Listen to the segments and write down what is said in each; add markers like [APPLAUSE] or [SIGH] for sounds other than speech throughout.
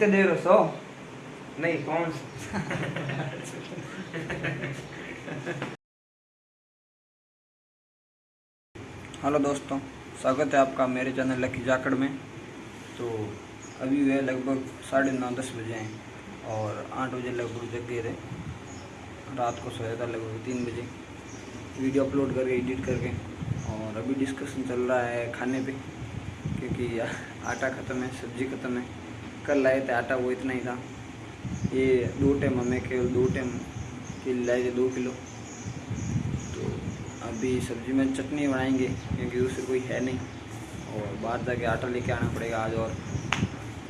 कितने दे रहे हो सौ नहीं कौन हेलो दोस्तों. स्वागत है आपका मेरे चैनल लकी जाकड़ में. तो अभी वह लगभग साढ़े नौ दस बजे हैं और आठ बजे लगभग जग गए थे. रात को सोया था लगभग तीन बजे. वीडियो अपलोड करके, एडिट करके और अभी डिस्कशन चल रहा है खाने पे, क्योंकि [LAUGHS] आटा ख़त्म है, सब्ज़ी ख़त्म है. कल लाए थे आटा, वो इतना ही था। ये दो टाइम हमें केवल दो टाइम के लाए थे दो किलो। तो अभी सब्ज़ी में चटनी बनाएँगे, क्योंकि दूसरी कोई है नहीं। और बाहर जाके आटा लेके आना पड़ेगा आज और।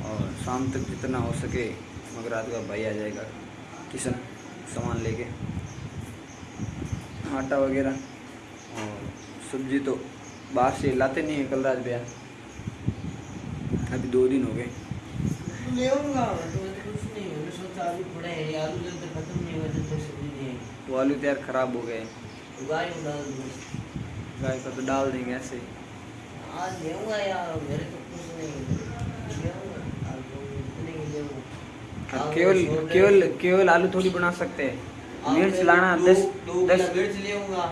और शाम तक जितना हो सके, मगर रात का भाई आ जाएगा किशन सामान लेके। आटा वगैरह और सब्ज़ी तो बाहर से लाते नहीं है कल रात भैया। अभी दो दिन हो गए। ले आऊँगा तो कुछ नहीं मैंने सोचा आलू पड़े हैं आलू जब तक खत्म नहीं हुआ जब तक सब्ज़ी नहीं वो आलू तैयार ख़राब हो गए। डाल गाय का तो डाल देंगे ऐसे। ही आज ले आऊँगा यार मेरे तो कुछ नहीं ले आऊँगा आज इतने ही केवल केवल केवल आलू थोड़ी बना सकते हैं। मिर्च लाना दस दस। मिर्च ले आऊँगा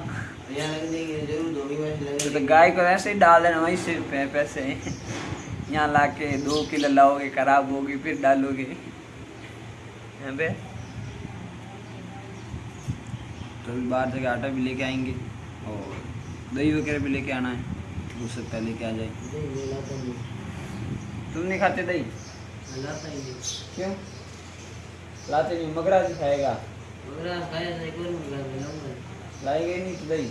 यहाँ लग देंगे ज़रूर मिर्च तो, तो गाय को ऐसे ही डाल देना वहीं से पै- पैसे। यहाँ ला के दो किलो लाओगे खराब होगी फिर डालोगे। यहाँ पे तो अभी बाहर से आटा भी लेके आएँगे और दही वगैरह भी लेके आना है। हो सकता है लेके आ जाए तुम नहीं खाते दही? मैं लाता नहीं। क्यों? लाते नहीं मगरा जी खाएगा। लाएँगे नहीं तो दही।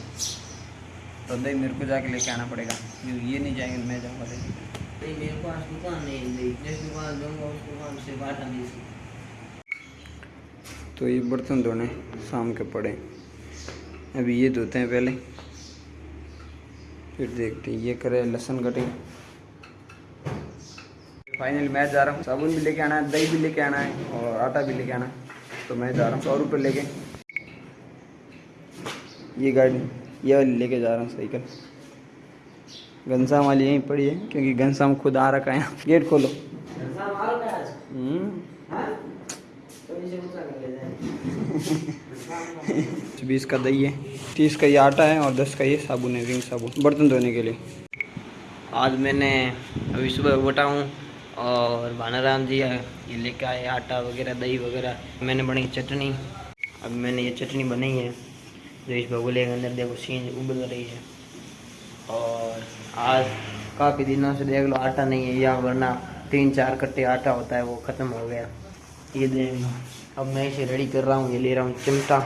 तो दही मेरे को जाके लेके आना पड़ेगा। ये नहीं जाएँगे तो मैं जाऊँगा दही। नहीं मेरे पास दुकान नहीं है जिस दुकान जाऊँगा उस दुकान से बाटा नहीं सकता तो ये बर्तन धोने शाम के पड़े। अभी ये धोते हैं पहले। फिर देखते हैं, ये करे लहसुन कटिंग। फाइनल मैं जा रहा हूँ, साबुन भी लेके आना है, दही भी लेके आना है और आटा भी लेके आना है। तो मैं जा रहा हूँ सौ रुपये लेके। ये गाड़ी, ये लेके जा रहा हूँ साइकिल। घनश्याम वाली यहीं पड़ी है क्योंकि घनश्याम खुद आ रखा है यहाँ गेट खोलो। मारो क्या आज? हम्म। हाँ? तो [LAUGHS] बीस का दही है तीस का ये आटा है और दस का ये साबुन है रिंग साबुन बर्तन धोने के लिए। आज मैंने अभी सुबह उठा हूँ और भानाराम जी ये लेके आए आटा वगैरह दही वगैरह। मैंने बनाई चटनी। अब मैंने ये चटनी बनाई है जो इस बगुले के अंदर देखो सीन उबल रही है। और आज काफ़ी दिनों से देख लो आटा नहीं है यहाँ वरना तीन चार कट्टे आटा होता है वो ख़त्म हो गया। ये देख लो, अब मैं इसे रेडी कर रहा हूँ, ये ले रहा हूँ चिमटा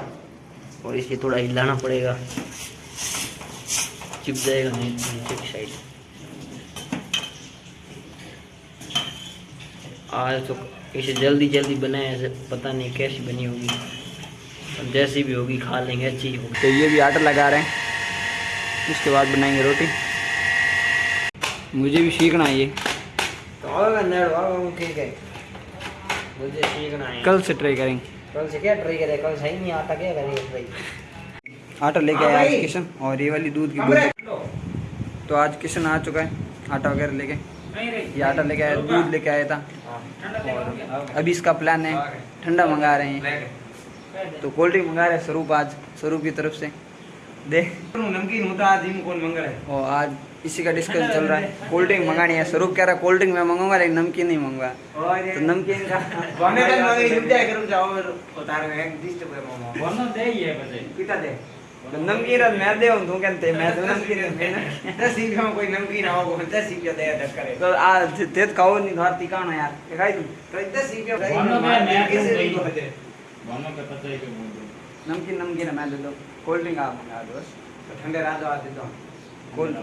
और इसे थोड़ा हिलाना पड़ेगा। चिप जाएगा नहीं साइड आज तो इसे जल्दी जल्दी बनाए ऐसे पता नहीं कैसी बनी होगी। जैसी भी होगी खा लेंगे, अच्छी होगी। तो ये भी आटा लगा रहे हैं। उसके बाद बनाएँगे रोटी। मुझे भी सीखना है ये। तो है मुझे सीखना है। कल से ट्राई करेंगे। कल से क्या ट्राई करे? कल सही नहीं आता क्या करेंगे ट्राई आटा लेके आया आज किशन और ये वाली दूध की बोतल तो आज किशन आ चुका है आटा वगैरह लेके। ये आटा लेके आया दूध लेके आया था। और अभी इसका प्लान है ठंडा मंगा रहे हैं। तो कोल्ड ड्रिंक मंगा रहे हैं स्वरूप आज स्वरूप की तरफ़ से। देख। नमकीन होता आज आज इसी का डिस्कस चल रहा है। कोल्ड ड्रिंक मंगानी है। स्वरूप कह रहा है कोल्ड ड्रिंक मैं मंगाऊँगा लेकिन नमकीन नहीं मंगवा। तो नमकीन का बने कल मंगे रुक जाए करूँ जाओ उतार में एक दिस पे मामा बनो दे ये बजे। पिता दे? तो नमकीन और मैं दे हूँ तू कहते मैं तो नमकीन है ना तो सीख में कोई नमकीन आओ को तो सीख जा दे धक्का करे। तो आ ते तो खाओ नहीं धार टिकाना यार। खाई तू? तो इतना सीख बनो मैं मैं कैसे तो बनो के पता है कि नमकीन नमकीन मैं ले लूँ। कोल्ड ड्रिंक आप मंगा दो तो ठंडे रात आ देता हूँ। कोल्ड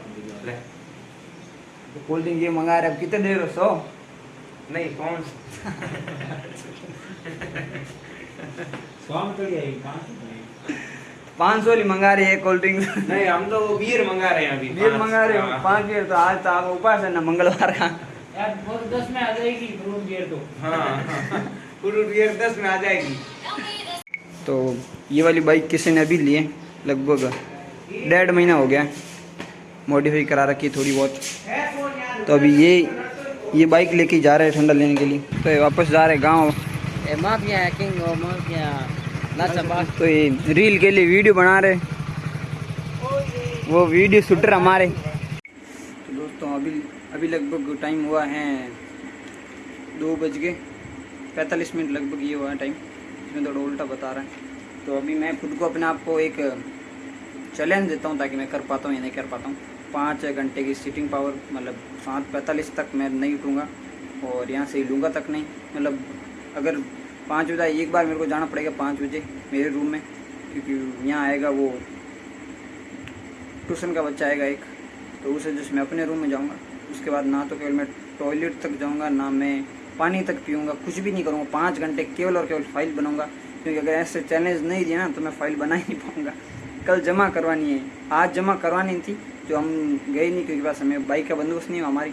तो कोल्ड ड्रिंक ये मंगा रहे अब कितने देर हो सो? नहीं कौन? तो पाँच सौ तो ही मंगा रहे हैं कोल्ड ड्रिंक नहीं हम तो बियर मंगा रहे हैं अभी बियर मंगा रहे हैं पाँच बियर तो आज तो आप उपास है ना मंगलवार का। यार तो दस में आ जाएगी फ्रूट बियर तो। हाँ, हाँ। फ्रूट बियर दस में आ जाएगी। तो ये वाली बाइक किसी ने अभी ली है लगभग डेढ़ महीना हो गया मॉडिफाई करा रखी है थोड़ी बहुत। तो अभी ये ये बाइक लेके जा रहे हैं ठंडा लेने के लिए। तो वापस जा रहे हैं गाँव। तो ये रील के लिए वीडियो बना रहे वो वीडियो शूटर हमारे। तो दोस्तों अभी अभी लगभग टाइम हुआ है दो बज के पैंतालीस मिनट लगभग ये हुआ है टाइम इसमें थोड़ा उल्टा बता रहा है। तो अभी मैं खुद को अपने आप को एक चैलेंज देता हूँ ताकि मैं कर पाता हूँ या नहीं कर पाता हूँ। पाँच घंटे की सीटिंग पावर मतलब सात पैंतालीस तक मैं नहीं उठूँगा और यहाँ से लूँगा तक नहीं। मतलब अगर पाँच बजे एक बार मेरे को जाना पड़ेगा पाँच बजे मेरे रूम में, क्योंकि यहाँ आएगा वो ट्यूशन का बच्चा आएगा एक तो उसे से मैं अपने रूम में जाऊँगा। उसके बाद ना तो केवल मैं टॉयलेट तक जाऊँगा, ना मैं पानी तक पीऊँगा, कुछ भी नहीं करूँगा, पाँच घंटे केवल और केवल फ़ाइल बनाऊँगा। क्योंकि अगर ऐसे चैलेंज नहीं दिया ना तो मैं फ़ाइल बना ही नहीं पाऊँगा। कल जमा करवानी है। आज जमा करवानी थी जो हम गए नहीं, क्योंकि पास हमें बाइक का बंदोबस्त नहीं हुआ हमारी।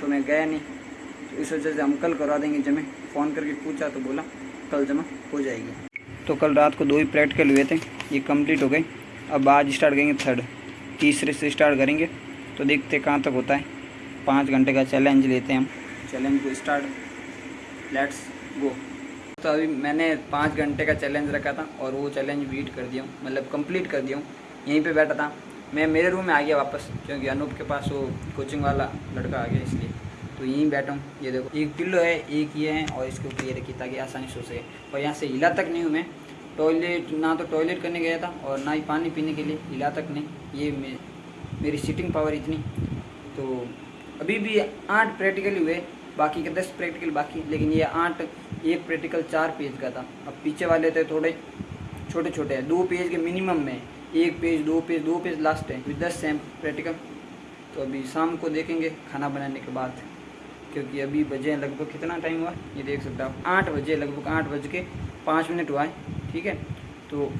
तो मैं गया नहीं। तो इस वजह से हम कल करवा देंगे जमे। फ़ोन करके पूछा तो बोला, कल जमा हो जाएगी। तो कल रात को दो ही प्रैक्टिकल हुए थे, ये कंप्लीट हो गए। अब आज स्टार्ट करेंगे थर्ड तीसरे से स्टार्ट करेंगे। तो देखते कहाँ तक होता है। पाँच घंटे का चैलेंज लेते हैं हम। चैलेंज को स्टार्ट लेट्स गो तो अभी मैंने पाँच घंटे का चैलेंज रखा था और वो चैलेंज बीट कर दिया हूँ मतलब कंप्लीट कर दिया हूँ। यहीं पे बैठा था। मैं, मेरे रूम में आ गया वापस, क्योंकि अनूप के पास वो कोचिंग वाला लड़का आ गया इसलिए। तो यहीं बैठा हूँ, ये देखो। एक पिल्लो है, एक ये है और इसके ऊपर ये रखी ताकि आसानी से हो सके। और यहाँ से हिला तक नहीं हूँ मैं। टॉयलेट ना तो टॉयलेट करने गया था और ना ही पानी पीने के लिए, हिला तक नहीं। ये मेरी सीटिंग पावर इतनी। तो अभी भी आठ प्रैक्टिकली हुए। बाकी के दस प्रैक्टिकल बाकी लेकिन ये आठ, एक प्रैक्टिकल चार पेज का था। अब पीछे वाले थे थोड़े छोटे छोटे हैं। दो पेज के मिनिमम में एक पेज दो पेज दो पेज लास्ट है। फिर दस हैं प्रैक्टिकल तो अभी शाम को देखेंगे खाना बनाने के बाद, क्योंकि अभी बजे लगभग कितना टाइम हुआ? ये देख सकते हो आठ बजे, लगभग आठ बज के पाँच मिनट हुआ है, ठीक है? तो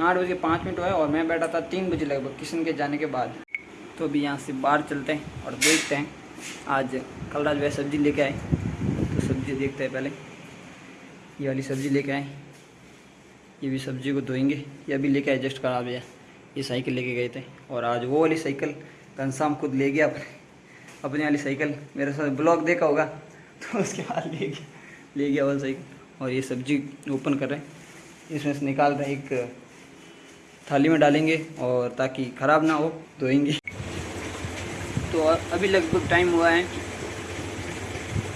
आठ बजे पाँच मिनट हुआ है और मैं बैठा था तीन बजे लगभग किशन के जाने के बाद। तो अभी यहाँ से बाहर चलते हैं और देखते हैं आज कल रात वह सब्ज़ी लेके आए। तो सब्ज़ी देखते हैं पहले। ये वाली सब्ज़ी लेके आए। ये भी सब्ज़ी को धोएँगे। ये अभी लेके आए जस्ट खराब है ये साइकिल लेके गए थे। और आज वो वाली साइकिल घनश्याम खुद ले गया अपने। अपनी वाली साइकिल। मेरे साथ ब्लॉग देखा होगा। तो उसके बाद ले गया। ले गया वाली साइकिल। और ये सब्ज़ी ओपन कर रहे हैं। इसमें से निकाल रहे एक थाली में डालेंगे। और ताकि ख़राब ना हो, धोएँगे। तो अभी लगभग टाइम हुआ है।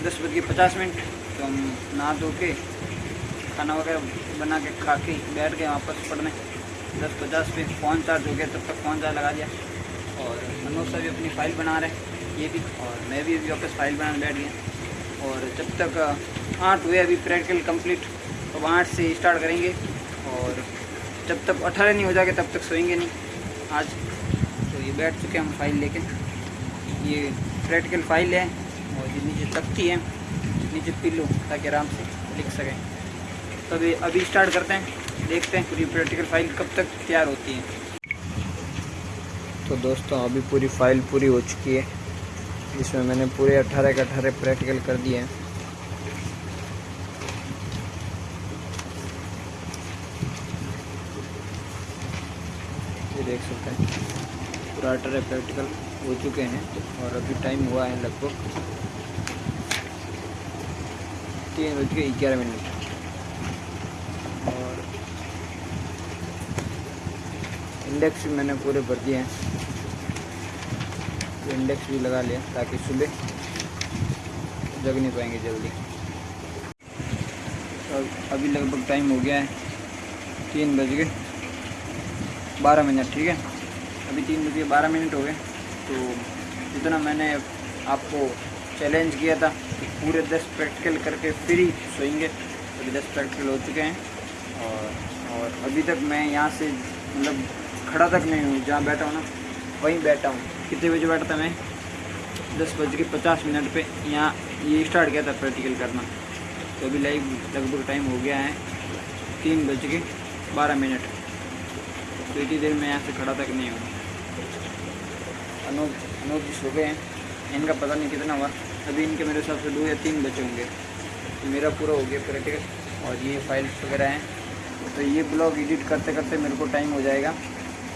दस बज के पचास मिनट तो हम नहा धो के खाना वगैरह बना के खा के बैठ गए वापस पढ़ने। दस पचास पे फ़ोन चार्ज हो गया, तब तक फ़ोन चार्ज लगा दिया। और मनोज सर भी अपनी फ़ाइल बना रहे ये भी, और मैं भी अभी वापस फ़ाइल बनाने बैठ गया। और जब तक आठ हुए अभी प्रैक्टिकल कंप्लीट तो आठ से स्टार्ट करेंगे। और जब तक अठारह नहीं हो जाएगा, तब तक सोएँगे नहीं। आज तो ये बैठ चुके हैं हम फ़ाइल लेके। ये प्रैक्टिकल फ़ाइल है। और ये नीचे तख्ती है, नीचे पिल्लो, ताकि आराम से लिख सकें। तो अभी अभी स्टार्ट करते हैं, देखते हैं पूरी प्रैक्टिकल फ़ाइल कब तक तैयार होती है। तो दोस्तों, अभी पूरी फ़ाइल पूरी हो चुकी है। इसमें मैंने पूरे अट्ठारह के अठारह प्रैक्टिकल कर दिए हैं। ये देख सकते हैं, पूरा अठारह प्रैक्टिकल हो चुके हैं और अभी टाइम हुआ है लगभग तीन बज के ग्यारह मिनट। और इंडेक्स भी मैंने पूरे भर दिए हैं। तो इंडेक्स भी लगा लिया ताकि सुबह जग नहीं पाएँगे जल्दी। तो अभी लगभग टाइम हो गया है तीन बज के बारह मिनट, ठीक है? अभी तीन बज के बारह मिनट हो गए। तो जितना मैंने आपको चैलेंज किया था कि पूरे दस प्रैक्टिकल करके फिर ही सोएँगे। अभी दस प्रैक्टिकल हो चुके हैं। और और अभी तक मैं यहाँ से मतलब खड़ा तक नहीं हूँ, जहाँ बैठा हूँ ना, वहीं बैठा हूँ। कितने बजे बैठा था मैं? दस बज के पचास मिनट पे यहाँ, ये स्टार्ट किया था प्रैक्टिकल करना। तो अभी लाइव लगभग टाइम हो गया है तीन बज के बारह मिनट। तो इतनी देर में यहाँ से खड़ा तक नहीं हूँ। अनोज अनोज जी सो गए हैं। इनका पता नहीं कितना हुआ। अभी इनके मेरे हिसाब से दो या तीन बचे होंगे। तो मेरा पूरा हो गया प्रैक्टिकल और ये फाइल्स वगैरह हैं। तो ये ब्लॉग एडिट करते करते मेरे को टाइम हो जाएगा।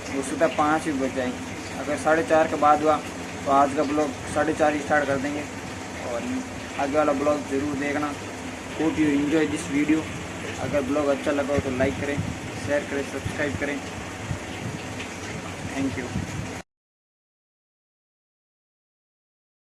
वो सुबह पाँच ही बज जाएँगे। अगर साढ़े चार के बाद हुआ तो आज का ब्लॉग साढ़े चार ही स्टार्ट कर देंगे। और आगे वाला ब्लॉग ज़रूर देखना। Hope you enjoy this video अगर ब्लॉग अच्छा लगा हो तो लाइक करें शेयर करें सब्सक्राइब करें। Thank you